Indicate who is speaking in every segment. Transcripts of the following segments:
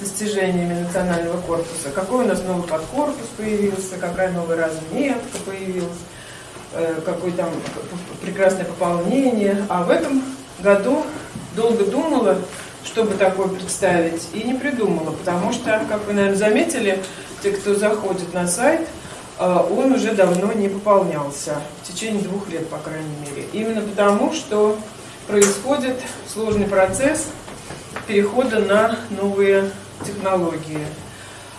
Speaker 1: достижениями национального корпуса. Какой у нас новый подкорпус появился, какая новая разметка появилась, э, какое там прекрасное пополнение. А в этом году долго думала, чтобы такое представить, и не придумала, потому что, как вы, наверное, заметили, те, кто заходит на сайт, э, он уже давно не пополнялся, в течение двух лет, по крайней мере. Именно потому, что происходит сложный процесс перехода на новые технологии.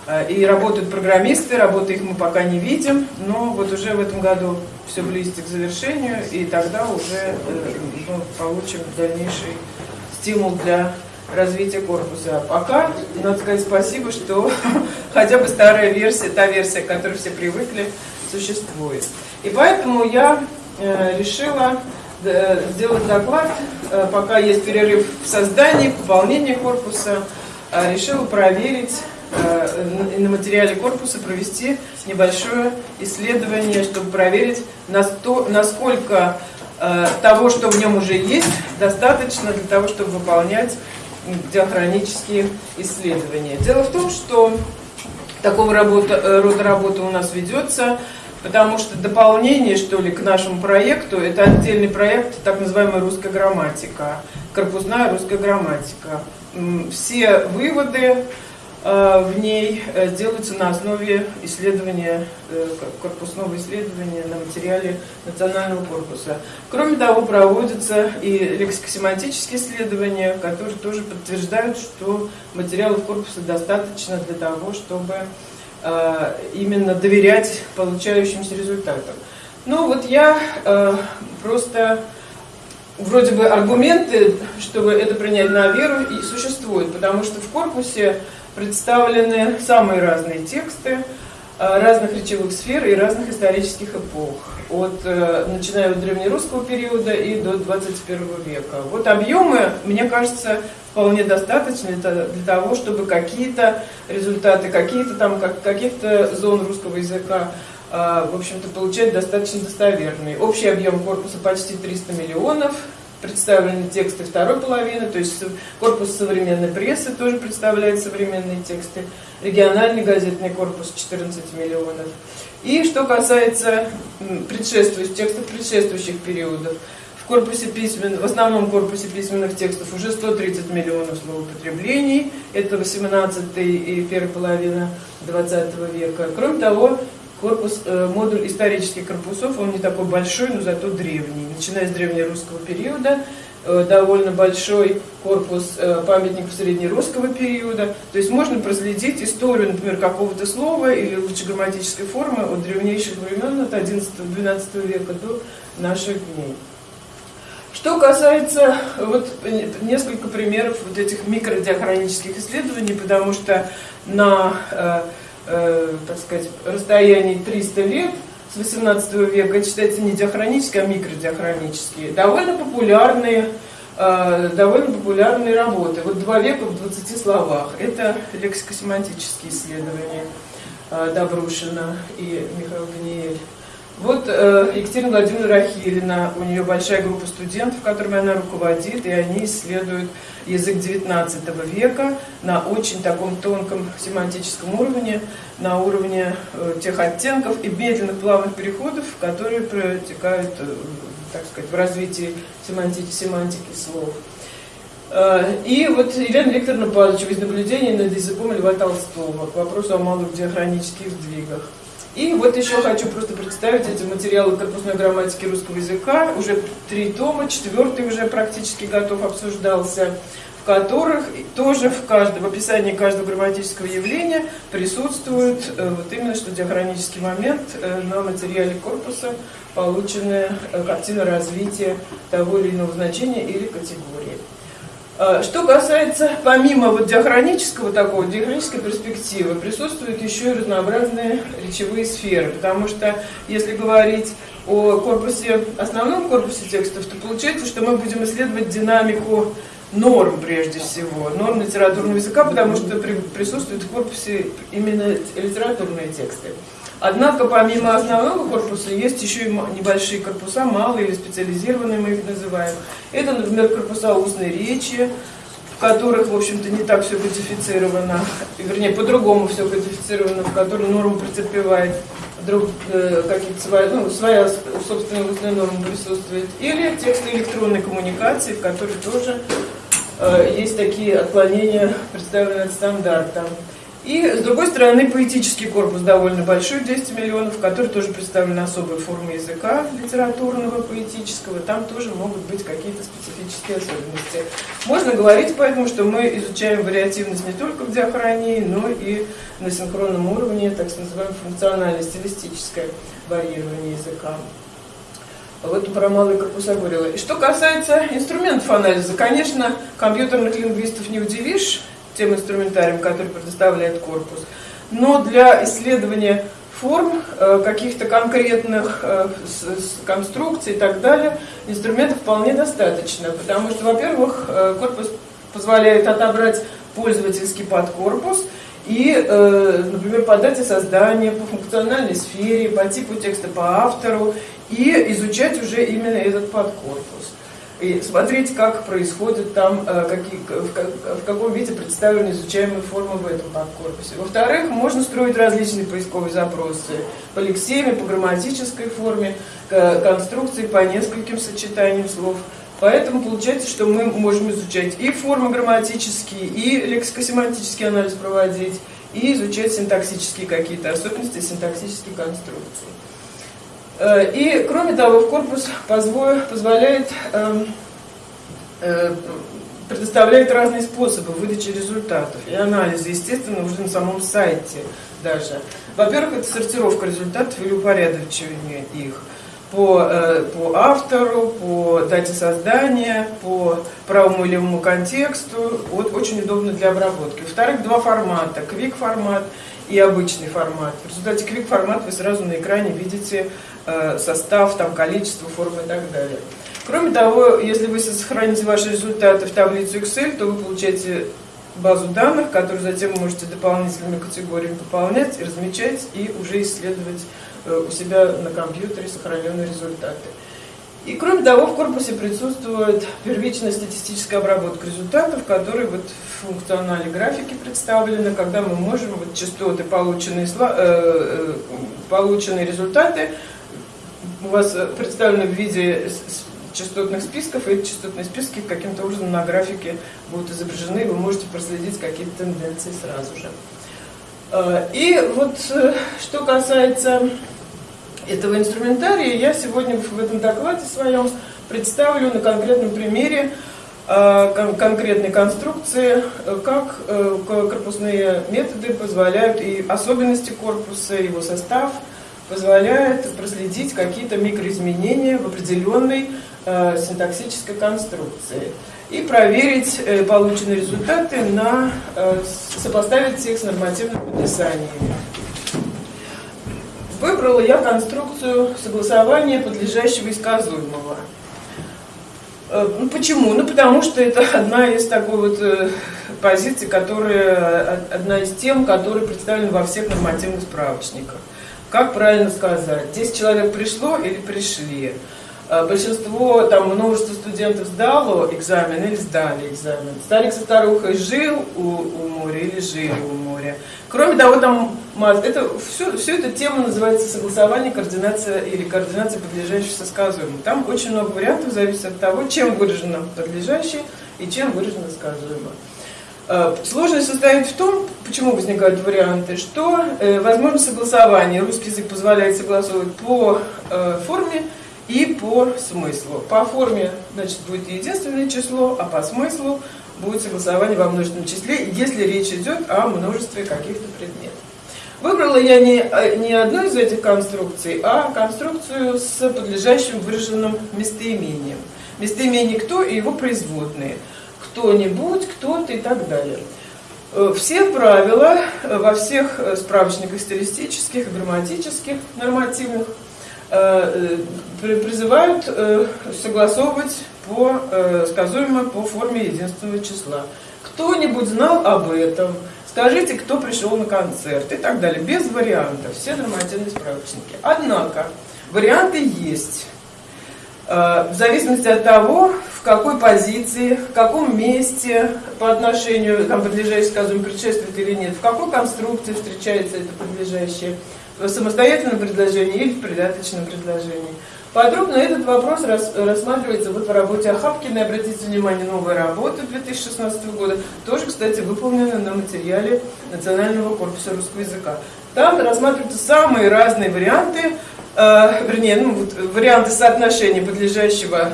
Speaker 1: Э, и работают программисты, работы их мы пока не видим, но вот уже в этом году все близится к завершению, и тогда уже ну, получим дальнейший стимул для развития корпуса. А пока, надо сказать спасибо, что хотя бы старая версия, та версия, к которой все привыкли, существует. И поэтому я э, решила сделать доклад, пока есть перерыв в создании, в пополнении корпуса, решила проверить э, на материале корпуса провести небольшое исследование, чтобы проверить, насколько э, того, что в нем уже есть, достаточно для того, чтобы выполнять диахронические исследования. Дело в том, что такого э, рода работа у нас ведется, потому что дополнение, что ли, к нашему проекту, это отдельный проект, так называемая русская грамматика, корпусная русская грамматика все выводы э, в ней э, делаются на основе исследования, э, корпусного исследования на материале национального корпуса. Кроме того, проводятся и лексикосемантические исследования, которые тоже подтверждают, что материалов корпуса достаточно для того, чтобы именно доверять получающимся результатам. Ну вот я просто вроде бы аргументы, чтобы это принять на веру, и существуют, потому что в корпусе представлены самые разные тексты э, разных речевых сфер и разных исторических эпох, от, э, начиная от древнерусского периода и до 21 века. Вот объемы, мне кажется, вполне достаточны для того, чтобы какие-то результаты, какие-то там, каких-то зон русского языка а, в общем-то, получать достаточно достоверный. Общий объем корпуса почти 300 миллионов, представлены тексты второй половины, то есть корпус современной прессы тоже представляет современные тексты, региональный газетный корпус 14 миллионов. И что касается предшествующих, текстов предшествующих периодов, в корпусе письмен, в основном корпусе письменных текстов уже 130 миллионов словоупотреблений, это 18 и первая половина 20 века. Кроме того, корпус, э, модуль исторических корпусов, он не такой большой, но зато древний. Начиная с древнерусского периода, э, довольно большой корпус э, памятников среднерусского периода. То есть можно проследить историю, например, какого-то слова или лучше грамматической формы от древнейших времен, от 11-12 века до наших дней. Что касается вот несколько примеров вот этих микродиахронических исследований, потому что на э, так сказать, расстоянии 300 лет с 18 века, считается не диахронические, а микродиахронические, довольно популярные, э, довольно популярные работы. Вот два века в 20 словах. Это лексикосемантические исследования э, Добрушина и Михаила Даниэль. Вот э, Екатерина Владимировна Рахилина, у нее большая группа студентов, которыми она руководит, и они исследуют язык XIX века на очень таком тонком семантическом уровне, на уровне э, тех оттенков и медленных плавных переходов, которые протекают, э, так сказать, в развитии семантики, семантики слов. Э, и вот Елена Викторовна Павловича из наблюдений над языком Льва Толстого к вопросу о малых диахронических сдвигах. И вот еще хочу просто представить эти материалы корпусной грамматики русского языка. Уже три тома, четвертый уже практически готов, обсуждался, в которых тоже в, каждом, в описании каждого грамматического явления присутствует э, вот именно что диахронический момент э, на материале корпуса, полученная э, картина развития того или иного значения или категории. А, что касается, помимо вот диахронического такого, диахронической перспективы, присутствуют еще и разнообразные речевые сферы, потому что если говорить о корпусе, основном корпусе текстов, то получается, что мы будем исследовать динамику норм прежде всего, норм литературного языка, потому что при, присутствуют в корпусе именно литературные тексты. Однако, помимо основного корпуса, есть еще и небольшие корпуса, малые или специализированные мы их называем. Это, например, корпуса устной речи, в которых, в общем-то, не так все кодифицировано, вернее, по-другому все кодифицировано, в которых норма претерпевает друг, э, какие-то свои, ну, своя собственная устная норма присутствует, или тексты электронной коммуникации, в которых тоже э, есть такие отклонения, представленные от стандарта. И, с другой стороны, поэтический корпус довольно большой, 200 миллионов, который тоже представлены особые формы языка литературного, поэтического. Там тоже могут быть какие-то специфические особенности. Можно говорить поэтому, что мы изучаем вариативность не только в диахронии, но и на синхронном уровне, так называемое функционально-стилистическое варьирование языка. Вот про малые корпуса говорила. И что касается инструментов анализа, конечно, компьютерных лингвистов не удивишь, тем инструментарием, который предоставляет корпус. Но для исследования форм, э, каких-то конкретных э, конструкций и так далее, инструментов вполне достаточно. Потому что, во-первых, э, корпус позволяет отобрать пользовательский подкорпус и, например, по дате создания, по функциональной сфере, по типу текста, по автору, и изучать уже именно этот подкорпус и смотреть, как происходит там, э, какие, в, каком виде представлены изучаемые формы в этом подкорпусе. Во-вторых, можно строить различные поисковые запросы по лексеме, по грамматической форме, конструкции, по нескольким сочетаниям слов. Поэтому получается, что мы можем изучать и формы грамматические, и лексикосемантический анализ проводить, и изучать синтаксические какие-то особенности, синтаксические конструкции. Э, и, кроме того, корпус позволяет эм, э, предоставляет разные способы выдачи результатов и анализа, естественно, уже на самом сайте даже. Во-первых, это сортировка результатов или упорядочивание их по, э, по автору, по дате создания, по правому или левому контексту. Вот очень удобно для обработки. Во-вторых, два формата. Quick формат и обычный формат. В результате Quick формат вы сразу на экране видите состав, там, количество, формы и так далее. Кроме того, если вы сохраните ваши результаты в таблицу Excel, то вы получаете базу данных, которую затем вы можете дополнительными категориями пополнять, размечать и уже исследовать э, у себя на компьютере сохраненные результаты. И кроме того, в корпусе присутствует первичная статистическая обработка результатов, которые вот в функционале графики представлены, когда мы можем вот частоты, полученные, э, полученные результаты, у вас э, представлены в виде частотных списков, и эти частотные списки каким-то образом на графике будут изображены, и вы можете проследить какие-то тенденции сразу же. Э, и вот э, что касается этого инструментария, я сегодня в этом докладе своем представлю на конкретном примере конкретной конструкции, как корпусные методы позволяют и особенности корпуса, его состав – позволяет проследить какие-то микроизменения в определенной э, синтаксической конструкции и проверить э, полученные результаты, на, э, сопоставить их с нормативными подписаниями. Выбрала я конструкцию согласования подлежащего и сказуемого. Э, ну, почему? Ну, потому что это одна из такой вот позиций, которая, одна из тем, которые представлены во всех нормативных справочниках. Как правильно сказать? 10 человек пришло или пришли? А, большинство, там, множество студентов сдало экзамен или сдали экзамен. Старик со старухой жил у, у моря или жили у моря. Кроме того, там, это, все, все эта тема называется согласование, координация или координация подлежащих со сказуемым. Там очень много вариантов, зависит от того, чем выражено подлежащее и чем выражено сказуемое. Э, сложность состоит в том, почему возникают варианты, что э, возможно согласование. Русский язык позволяет согласовывать по э, форме и по смыслу. По форме значит, будет единственное число, а по смыслу будет согласование во множественном числе, если речь идет о множестве каких-то предметов. Выбрала я не, не одну из этих конструкций, а конструкцию с подлежащим выраженным местоимением. Местоимение «кто» и его производные – кто-нибудь, кто-то и так далее. Э, все правила э, во всех э, справочниках стилистических, грамматических, нормативных призывают согласовывать по сказуемо по форме единственного числа. Кто-нибудь знал об этом? Скажите, кто пришел на концерт и так далее. Без вариантов. Все нормативные справочники. Однако, варианты есть. В зависимости от того, в какой позиции, в каком месте по отношению, там, подлежащее, скажем, предшествует или нет, в какой конструкции встречается это подлежащее, в самостоятельном предложении или в придаточном предложении. Подробно этот вопрос рассматривается вот в работе Ахапкина. Обратите внимание, новая работа 2016 года, тоже, кстати, выполнена на материале Национального корпуса русского языка. Там рассматриваются самые разные варианты, э, вернее, ну, вот, варианты соотношения подлежащего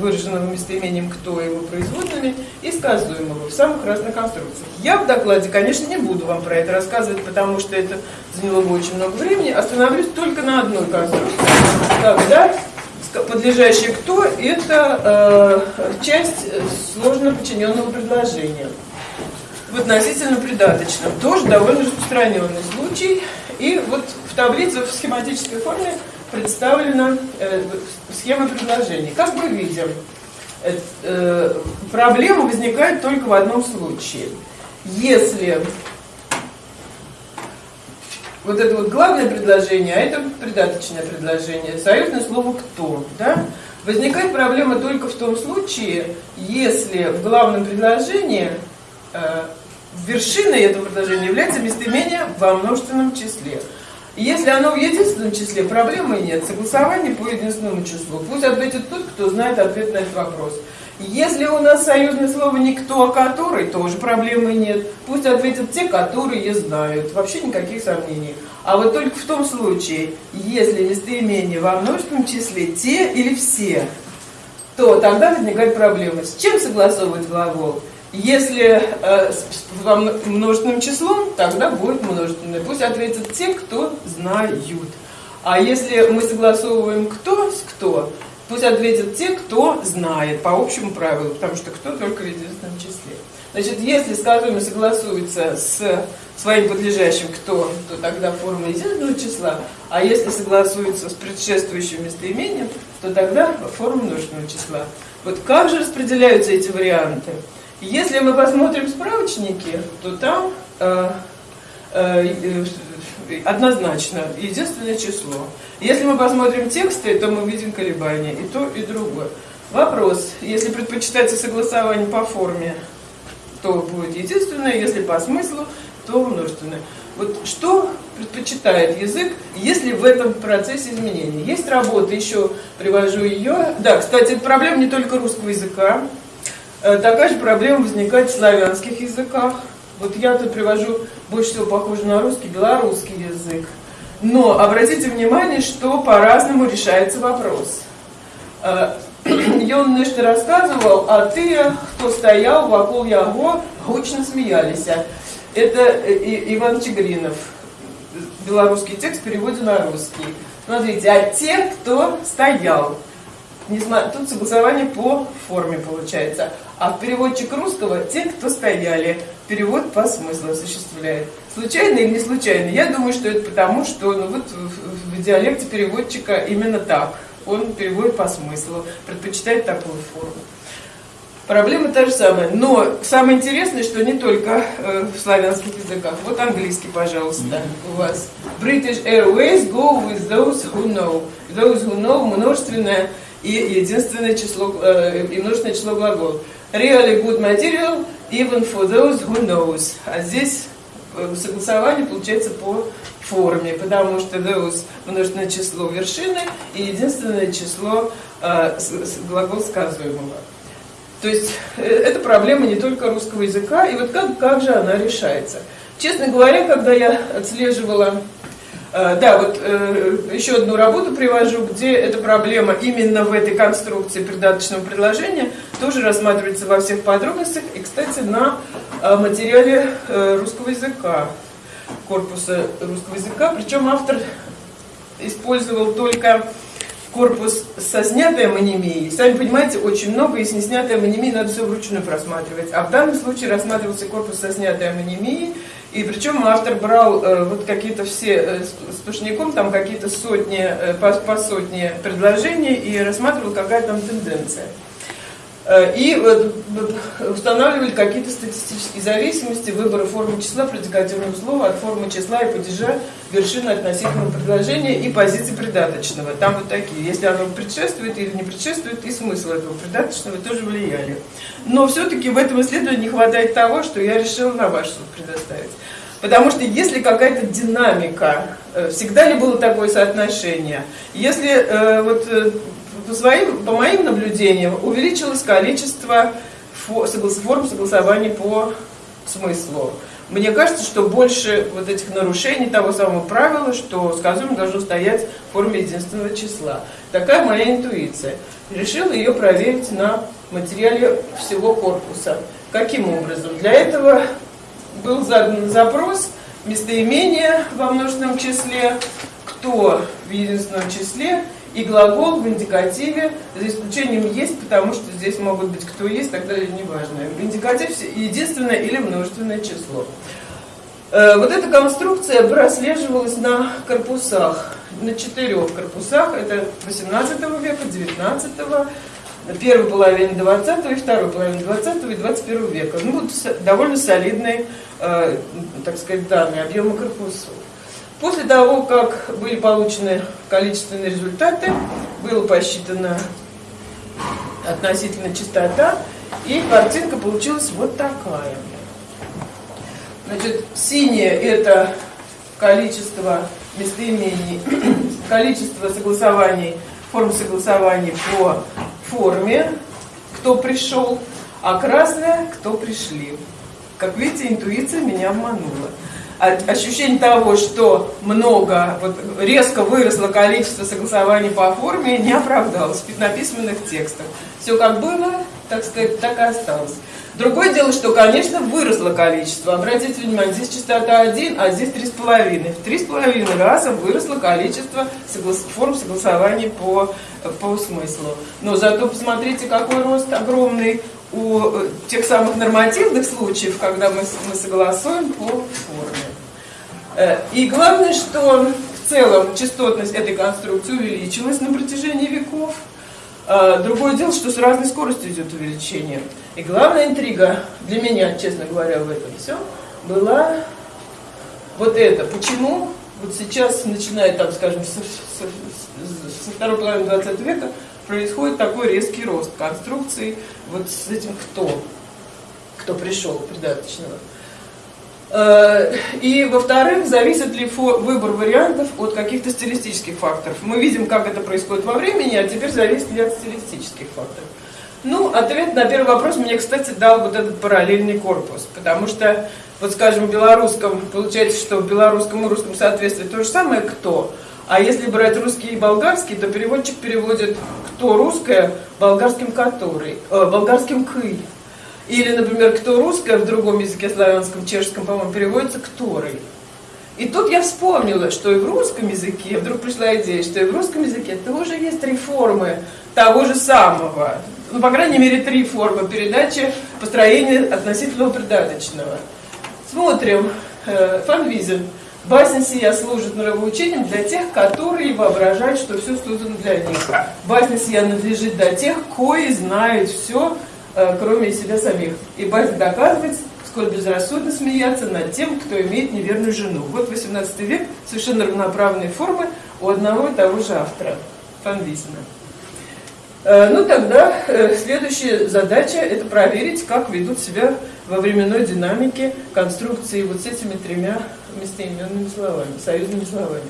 Speaker 1: выраженного местоимением «кто» его производными и сказуемого в самых разных конструкциях. Я в докладе, конечно, не буду вам про это рассказывать, потому что это заняло бы очень много времени. Остановлюсь только на одной конструкции. Когда подлежащее «кто» – это э, часть сложно подчиненного предложения. В относительно придаточном. Тоже довольно распространенный случай. И вот в таблице в схематической форме представлена э, схема предложений. Как мы видим, э, э, проблема возникает только в одном случае. Если вот это вот главное предложение, а это придаточное предложение, союзное слово «кто», да? Возникает проблема только в том случае, если в главном предложении э, вершиной этого предложения является местоимение во множественном числе. Если оно в единственном числе, проблемы нет. Согласование по единственному числу. Пусть ответит тот, кто знает ответ на этот вопрос. Если у нас союзное слово «никто», а «который», тоже проблемы нет. Пусть ответят те, которые знают. Вообще никаких сомнений. А вот только в том случае, если местоимение во множественном числе «те» или «все», то тогда возникает проблема. С чем согласовывать глагол? Если э, во множественным числом, тогда будет множественное. Пусть ответят те, кто знают. А если мы согласовываем кто с кто, пусть ответят те, кто знает по общему правилу, потому что кто только в единственном числе. Значит, если сказуемый согласуется с своим подлежащим кто, то тогда форма единственного числа, а если согласуется с предшествующим местоимением, то тогда форма множественного числа. Вот как же распределяются эти варианты? Если мы посмотрим справочники, то там э, э, однозначно единственное число. Если мы посмотрим тексты, то мы видим колебания и то, и другое. Вопрос, если предпочитается согласование по форме, то будет единственное, если по смыслу, то множественное. Вот что предпочитает язык, если в этом процессе изменений? Есть работа, еще привожу ее. Да, кстати, проблема не только русского языка, Э, такая же проблема возникает в славянских языках. Вот я тут привожу больше всего похоже на русский, белорусский язык. Но обратите внимание, что по-разному решается вопрос. Э, и он нечто рассказывал, а ты, кто стоял вокруг яго, гучно смеялись. Это э, Иван Чигринов. Белорусский текст в на русский. Смотрите, а те, кто стоял. Тут согласование по форме получается. А переводчик русского – те, кто стояли. Перевод по смыслу осуществляет. Случайно или не случайно? Я думаю, что это потому, что ну, вот в, в диалекте переводчика именно так. Он переводит по смыслу, предпочитает такую форму. Проблема та же самая. Но самое интересное, что не только э, в славянских языках. Вот английский, пожалуйста, у вас. British Airways go with those who know. Those who know множественное и единственное число, э, и множественное число глаголов. Really good material, even for those who knows. А здесь э, согласование получается по форме, потому что those множественное число вершины и единственное число э, глагол сказуемого. То есть э, это проблема не только русского языка, и вот как, как же она решается. Честно говоря, когда я отслеживала да, вот э, еще одну работу привожу, где эта проблема именно в этой конструкции придаточного предложения тоже рассматривается во всех подробностях. И, кстати, на э, материале русского языка, корпуса русского языка. Причем автор использовал только корпус со снятой амонимией. Сами понимаете, очень много, и с неснятой амонимией надо все вручную просматривать. А в данном случае рассматривался корпус со снятой амонимией, и причем автор брал э, вот какие-то все э, сплошняком, там какие-то сотни, э, по, по сотне предложений и рассматривал, какая там тенденция. Э, и устанавливали какие-то статистические зависимости выбора формы числа предикативного слова от формы числа и падежа вершины относительного предложения и позиции придаточного. Там вот такие. Если оно предшествует или не предшествует, и смысл этого придаточного тоже влияли. Но все-таки в этом исследовании не хватает того, что я решила на ваш суд предоставить. Потому что если какая-то динамика, э, всегда ли было такое соотношение, если э, вот по, своим, по моим наблюдениям увеличилось количество форм согласования по смыслу. Мне кажется, что больше вот этих нарушений того самого правила, что сказуемо должно стоять в форме единственного числа. Такая моя интуиция. Решила ее проверить на материале всего корпуса. Каким образом? Для этого был задан запрос местоимения во множественном числе, кто в единственном числе и глагол в индикативе, за исключением есть, потому что здесь могут быть кто есть, тогда неважно. Индикатив единственное или множественное число. Э, вот эта конструкция прослеживалась на корпусах, на четырех корпусах, это 18 века, 19 первой половины 20 и второй половины 20 и 21 века. Ну, довольно солидные, э, так сказать, данные объема корпусов. После того, как были получены количественные результаты, было посчитана относительно частота, и картинка получилась вот такая. Значит, синее это количество местоимений, количество согласований, форм согласований по форме, кто пришел, а красное, кто пришли. Как видите, интуиция меня обманула ощущение того, что много, вот резко выросло количество согласований по форме, не оправдалось на письменных текстах. Все как было, так сказать, так и осталось. Другое дело, что, конечно, выросло количество. Обратите внимание, здесь частота 1, а здесь 3,5. В 3,5 раза выросло количество соглас... форм согласований по, по смыслу. Но зато посмотрите, какой рост огромный у э, тех самых нормативных случаев, когда мы, мы согласуем по форме. Э, и главное, что в целом частотность этой конструкции увеличилась на протяжении веков. А, другое дело, что с разной скоростью идет увеличение. И главная интрига для меня, честно говоря, в этом все была вот это. Почему вот сейчас, начиная, там, скажем, со, со, со второй половины 20 века, происходит такой резкий рост конструкции вот с этим кто, кто пришел придаточного. Э, и, во-вторых, зависит ли выбор вариантов от каких-то стилистических факторов. Мы видим, как это происходит во времени, а теперь зависит ли от стилистических факторов. Ну, ответ на первый вопрос мне, кстати, дал вот этот параллельный корпус, потому что, вот скажем, в белорусском, получается, что в белорусском и русском соответствии то же самое «кто», а если брать русский и болгарский, то переводчик переводит «кто русское» болгарским «который», э, болгарским «кый». Или, например, кто русское в другом языке, славянском, чешском, по-моему, переводится «который». И тут я вспомнила, что и в русском языке, вдруг пришла идея, что и в русском языке тоже есть три формы того же самого. Ну, по крайней мере, три формы передачи построения относительного придаточного. Смотрим. Э, Фанвизин. Басня сия служит нравоучением для тех, которые воображают, что все создано для них. Басня сия надлежит для тех, кои знают все, кроме себя самих. И Бальзак доказывает, сколь безрассудно смеяться над тем, кто имеет неверную жену. Вот 18 век, совершенно равноправные формы у одного и того же автора, Фанвизина. Э, ну тогда э, следующая задача – это проверить, как ведут себя во временной динамике конструкции вот с этими тремя местоименными словами, союзными словами.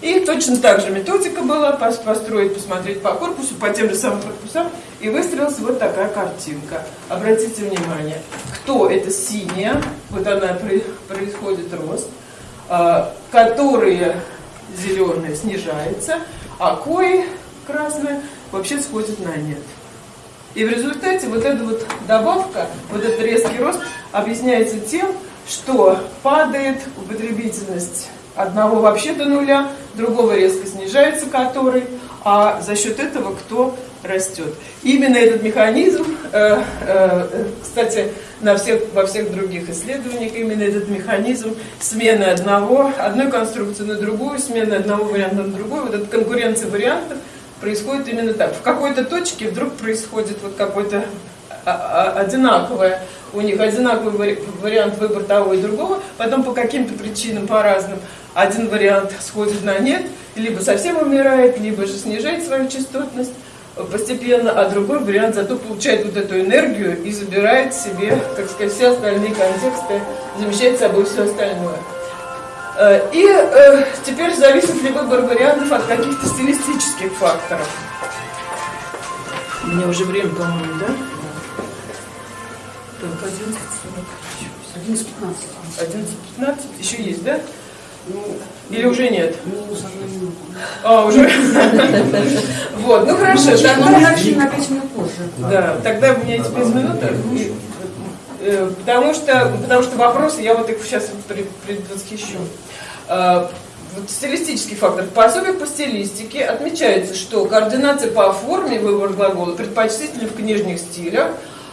Speaker 1: И точно так же методика была построить, посмотреть по корпусу, по тем же самым корпусам, и выстроилась вот такая картинка. Обратите внимание, кто это синяя, вот она происходит рост, а, которые зеленые снижается, а кои красные вообще сходит на нет. И в результате вот эта вот добавка, вот этот резкий рост объясняется тем, что падает употребительность одного вообще до нуля, другого резко снижается который, а за счет этого кто растет. Именно этот механизм, э, э, кстати, на всех, во всех других исследованиях, именно этот механизм смены одного, одной конструкции на другую, смены одного варианта на другой, вот эта конкуренция вариантов происходит именно так. В какой-то точке вдруг происходит вот какой-то а, а, одинаковое, у них одинаковый вариант выбора того и другого, потом по каким-то причинам, по разным, один вариант сходит на нет, либо совсем умирает, либо же снижает свою частотность постепенно, а другой вариант зато получает вот эту энергию и забирает себе, так сказать, все остальные контексты, замещает собой все остальное. Э, и э, теперь зависит ли выбор вариантов от каких-то стилистических факторов. У меня уже время, по-моему, да? Так, 11.40. 11.15. 11.15? Еще есть, да? Ну, Или уже нет?
Speaker 2: Минута.
Speaker 1: А, уже? Вот, ну хорошо.
Speaker 2: Начали на 5 минут позже.
Speaker 1: Да, тогда у меня есть без минуты. Э, потому что, потому что вопросы, я вот их сейчас предвосхищу. А, вот стилистический фактор. В пособиях по стилистике отмечается, что координация по форме выбора глагола предпочтительна в книжных стилях,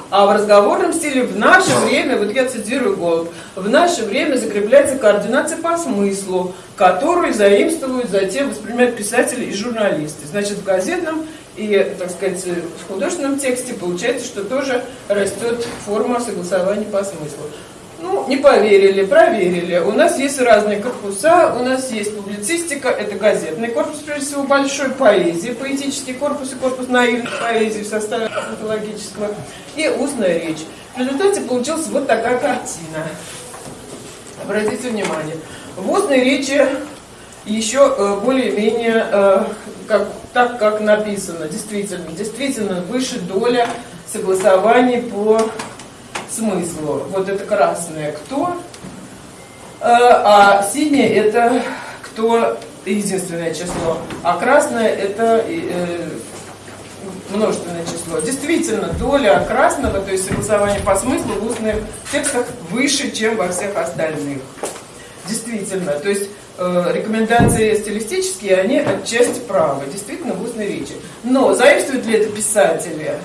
Speaker 1: а в разговорном стиле в наше время, вот я цитирую Голуб, в наше время закрепляется координация по смыслу, которую заимствуют затем воспринимают писатели и журналисты. Значит, в газетном и, так сказать, в художественном тексте получается, что тоже растет форма согласования по смыслу. Ну, не поверили, проверили. У нас есть разные корпуса, у нас есть публицистика, это газетный корпус, прежде всего, большой поэзии, поэтический корпус и корпус наивной поэзии в составе патологического, и устная речь. В результате получилась вот такая картина. Обратите внимание. В устной речи еще э, более-менее э, как, так, как написано, действительно, действительно выше доля согласований по смыслу. Вот это красное кто, э, а синее это кто единственное число, а красное это э, множественное число. Действительно, доля красного, то есть согласование по смыслу в устных текстах выше, чем во всех остальных. Действительно, то есть э, рекомендации стилистические, они отчасти правы, действительно в устной речи. Но заимствуют ли это писатели?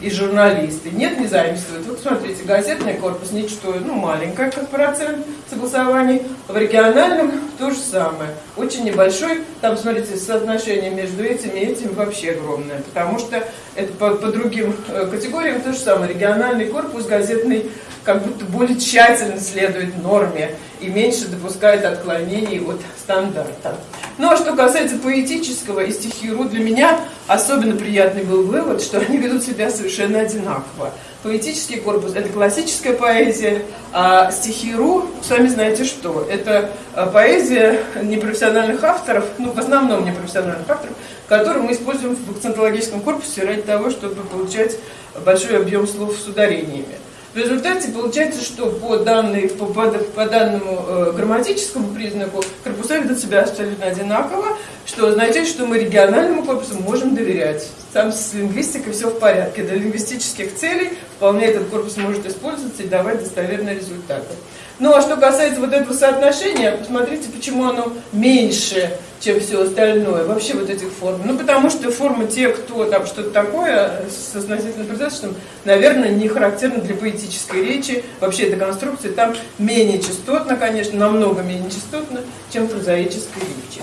Speaker 1: И журналисты. Нет, не заимствуют. Вот смотрите, газетный корпус ничто, ну, маленькое, как процент согласований. В региональном то же самое. Очень небольшой. Там, смотрите, соотношение между этим и этим вообще огромное. Потому что это по, по другим э, категориям то же самое. Региональный корпус, газетный как будто более тщательно следует норме и меньше допускает отклонений от стандарта. Ну а что касается поэтического и стихиру, для меня особенно приятный был вывод, что они ведут себя совершенно одинаково. Поэтический корпус – это классическая поэзия, а стихиру, сами знаете что, это а, поэзия непрофессиональных авторов, ну в основном непрофессиональных авторов, которую мы используем в акцентологическом корпусе ради того, чтобы получать большой объем слов с ударениями. В результате получается, что по, данной, по, по, по данному э, грамматическому признаку корпуса ведут себя абсолютно одинаково, что означает, что мы региональному корпусу можем доверять. Там с лингвистикой все в порядке. Для лингвистических целей вполне этот корпус может использоваться и давать достоверные результаты. Ну а что касается вот этого соотношения, посмотрите, почему оно меньше, чем все остальное, вообще вот этих форм. Ну потому что формы те, кто там что-то такое с относительно предостаточным, наверное, не характерны для поэтической речи. Вообще эта конструкция там менее частотна, конечно, намного менее частотна, чем в прозаической речи.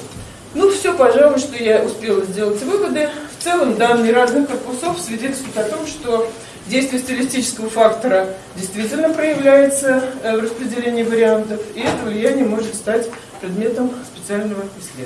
Speaker 1: Ну все, пожалуй, что я успела сделать выводы. Целом данные разных корпусов свидетельствуют о том, что Действие стилистического фактора действительно проявляется э, в распределении вариантов, и это влияние может стать предметом специального исследования.